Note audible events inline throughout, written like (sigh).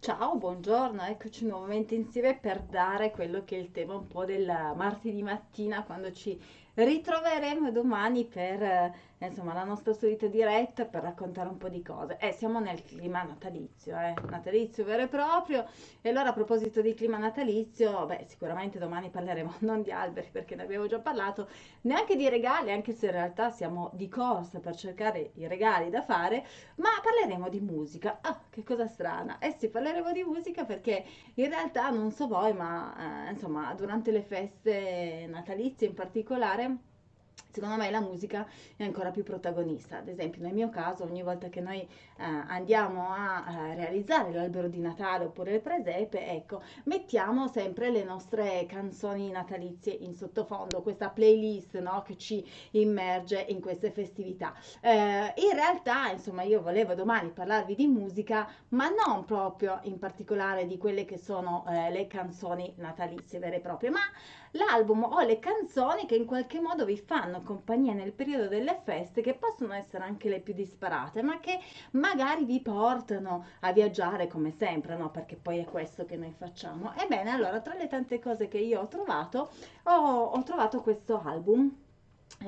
Ciao, buongiorno, eccoci nuovamente insieme per dare quello che è il tema un po' del martedì mattina quando ci ritroveremo domani per eh, insomma la nostra solita diretta per raccontare un po' di cose. Eh, siamo nel clima natalizio, eh, natalizio vero e proprio. E allora a proposito di clima natalizio, beh, sicuramente domani parleremo (laughs) non di alberi perché ne abbiamo già parlato, neanche di regali, anche se in realtà siamo di corsa per cercare i regali da fare, ma parleremo di musica. Ah, che cosa strana. Eh sì, parleremo di musica perché in realtà non so voi, ma eh, insomma, durante le feste natalizie in particolare secondo me la musica è ancora più protagonista. Ad esempio, nel mio caso, ogni volta che noi eh, andiamo a, a, realizzare l'albero di Natale oppure il presepe, ecco, mettiamo sempre le nostre canzoni natalizie in sottofondo, questa playlist no, che ci immerge in queste festività. Eh, in realtà, insomma, io volevo domani parlarvi di musica, ma non proprio in particolare di quelle che sono eh, le canzoni natalizie vere e proprie, ma l'album o le canzoni che in qualche modo vi fanno compagnia nel periodo delle feste, che possono essere anche le più disparate, ma che magari vi portano a viaggiare come sempre, no? Perché poi è questo che noi facciamo. Ebbene, allora, tra le tante cose che io ho trovato, ho, ho trovato questo album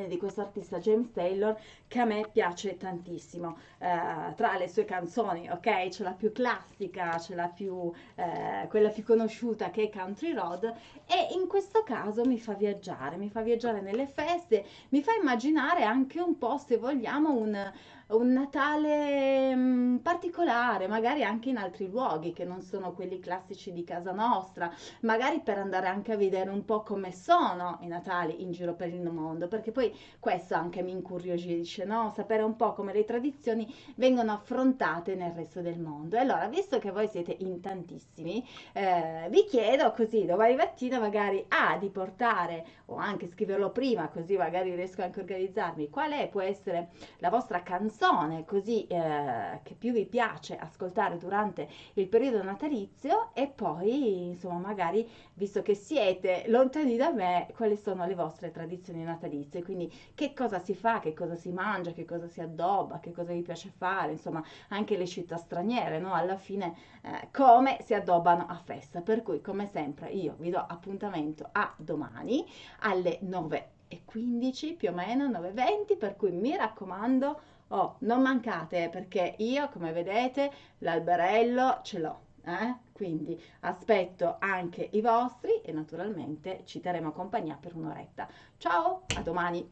di questo artista James Taylor che a me piace tantissimo. Eh, tra le sue canzoni ok c'è la più classica c'è la più eh, quella più conosciuta che è Country Road e in questo caso mi fa viaggiare mi fa viaggiare nelle feste mi fa immaginare anche un po' se vogliamo un un Natale mm, particolare, magari anche in altri luoghi che non sono quelli classici di casa nostra, magari per andare anche a vedere un po' come sono i Natali in giro per il mondo, perché poi questo anche mi incuriosisce, no? Sapere un po' come le tradizioni vengono affrontate nel resto del mondo. E allora, visto che voi siete in tantissimi, eh, vi chiedo così domani mattina magari A di portare o anche scriverlo prima, così magari riesco anche a organizzarmi, qual è può essere la vostra canzone canzone così eh, che più vi piace ascoltare durante il periodo natalizio e poi insomma magari visto che siete lontani da me quali sono le vostre tradizioni natalizie? Quindi che cosa si fa che cosa si mangia che cosa si addobba che cosa vi piace fare? Insomma anche le città straniere no? Alla fine eh, come si addobbano a festa. Per cui come sempre io vi do appuntamento a domani alle 9 e 15 più o meno 9.20 per cui mi raccomando Oh, non mancate perché io, come vedete, l'alberello ce l'ho. Eh? Quindi aspetto anche i vostri e naturalmente ci terremo compagnia per un'oretta. Ciao, a domani.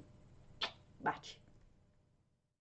Baci.